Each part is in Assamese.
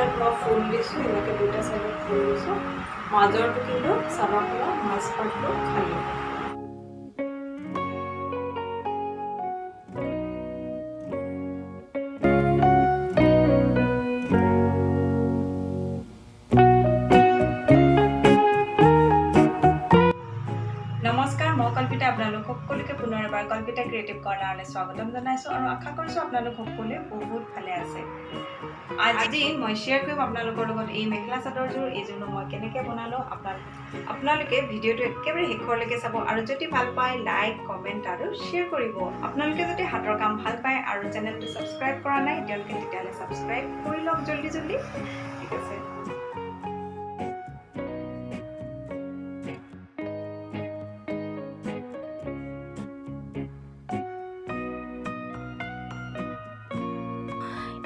চাইডত মই ফুল দিছোঁ এনেকৈ দুটা চাইডত ফুল দিছোঁ। মাজৰটো কিন্তু চাবৰ পৰা মাছপাতটো খালোঁ। পুনৰ এবাৰ কল্পিতা ক্ৰিয়েটিভ কৰ্ণাৰলৈ স্বাগতম জনাইছোঁ আৰু আশা কৰিছোঁ আপোনালোক সকলোৱে বহুত ভালে আছে। আজি মই শ্বেয়াৰ কৰিম আপোনালোকৰ লগত এই মেখেলা চাদৰযোৰ এইযোৰনো মই কেনেকৈ বনালোঁ আপোনাল আপোনালোকে ভিডিঅ'টো একেবাৰে শেষৰলৈকে চাব আৰু যদি ভাল পায় লাইক কমেণ্ট আৰু শ্বেয়াৰ কৰিব। আপোনালোকে যদি হাতৰ কাম ভাল পায় আৰু চেনেলটো ছাবস্ক্ৰাইব কৰা নাই তেওঁলোকে তেতিয়াহ'লে ছাবস্ক্ৰাইব কৰি লওক জল্দি জল্দি। ঠিক আছে।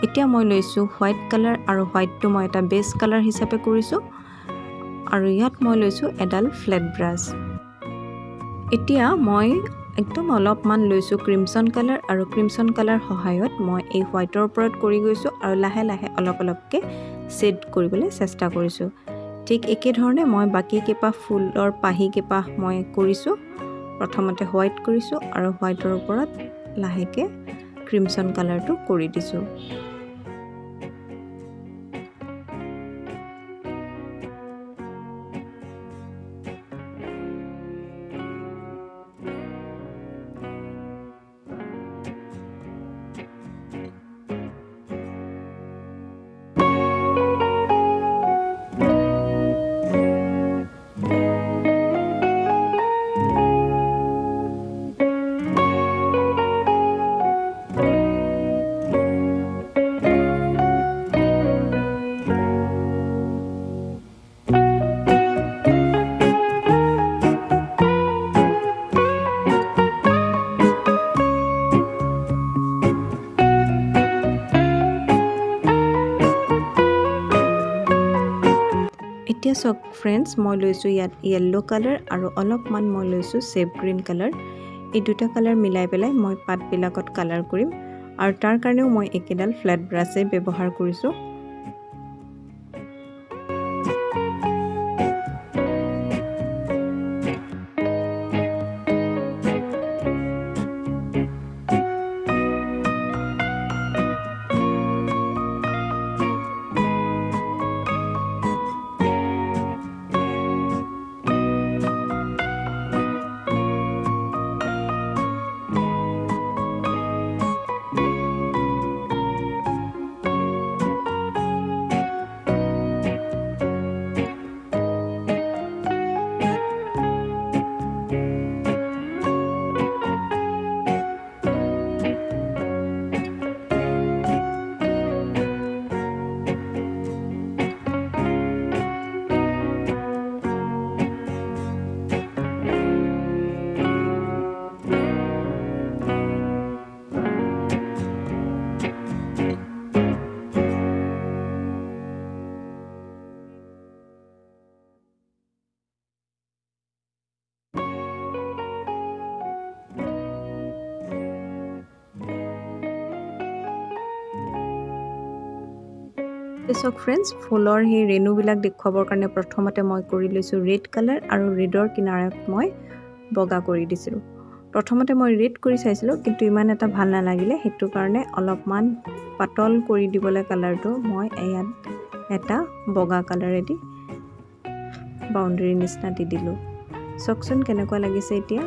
এতিয়া মই লৈছোঁ হোৱাইট কালাৰ আৰু হোৱাইটটো মই এটা বেছ কালাৰ হিচাপে কৰিছোঁ। আৰু ইয়াত মই লৈছোঁ এডাল ফ্লেট ব্ৰাছ। এতিয়া মই একদম অলপমান লৈছোঁ ক্ৰিমছন কালাৰ আৰু ক্ৰিমছন কালাৰ সহায়ত মই এই হোৱাইটৰ ওপৰত কৰি গৈছোঁ আৰু লাহে লাহে অলপ অলপকৈ ছেড কৰিবলৈ চেষ্টা কৰিছোঁ। ঠিক একেধৰণে মই বাকী কেইপাহ ফুলৰ পাহি কেইপাহ মই কৰিছোঁ। প্ৰথমতে হোৱাইট কৰিছোঁ আৰু হোৱাইটৰ ওপৰত লাহেকৈ ক্ৰিমছন কালাৰটো কৰি দিছোঁ। এতিয়া চাওক ফ্ৰেণ্ডছ মই লৈছোঁ ইয়াত য়েল্ল' কালাৰ আৰু অলপমান মই লৈছোঁ চেফ গ্ৰীণ কালাৰ এই দুটা কালাৰ মিলাই পেলাই মই পাতবিলাকত কালাৰ কৰিম আৰু তাৰ কাৰণেও মই একেডাল ফ্লেট ব্ৰাছেই ব্যৱহাৰ কৰিছোঁ। চাওক ফ্ৰেণ্ডছ ফুলৰ সেই ৰেণুবিলাক দেখুৱাবৰ কাৰণে প্ৰথমতে মই কৰি লৈছোঁ ৰেড কালাৰ আৰু ৰেডৰ কিনাৰত মই বগা কৰি দিছিলোঁ। প্ৰথমতে মই ৰেড কৰি চাইছিলোঁ কিন্তু ইমান এটা ভাল নালাগিলে। সেইটো কাৰণে অলপমান পাতল কৰি দিবলৈ কালাৰটো মই ইয়াত এটা বগা কালাৰেদি বাউণ্ডেৰী নিচিনা দি দিলোঁ। চাওকচোন কেনেকুৱা লাগিছে এতিয়া?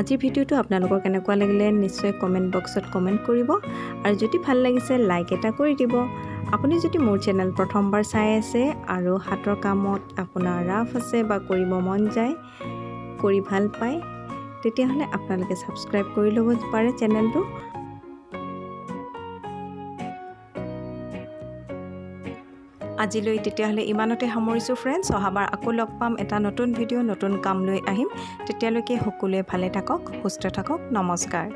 আজিৰ ভিডিঅ'টো আপোনালোকৰ কেনেকুৱা লাগিলে নিশ্চয় কমেণ্ট বক্সত কমেণ্ট কৰিব। আৰু যদি ভাল লাগিছে লাইক এটা কৰি দিব। আপুনি যদি মোৰ চেনেল প্ৰথমবাৰ চাই আছে আৰু হাতৰ কামত আপোনাৰ ৰাফ আছে বা কৰিব মন যায় কৰি ভাল পায় তেতিয়াহ'লে আপোনালোকে ছাবস্ক্ৰাইব কৰি ল'ব পাৰে চেনেলটো আজিলৈ তেতিয়াহ'লে ইমানতে সামৰিছোঁ ফ্ৰেণ্ডছ অহাবাৰ আকৌ লগ পাম। এটা নতুন ভিডিঅ' নতুন কাম লৈ আহিম। তেতিয়ালৈকে সকলোৱে ভালে থাকক সুস্থ থাকক। নমস্কাৰ।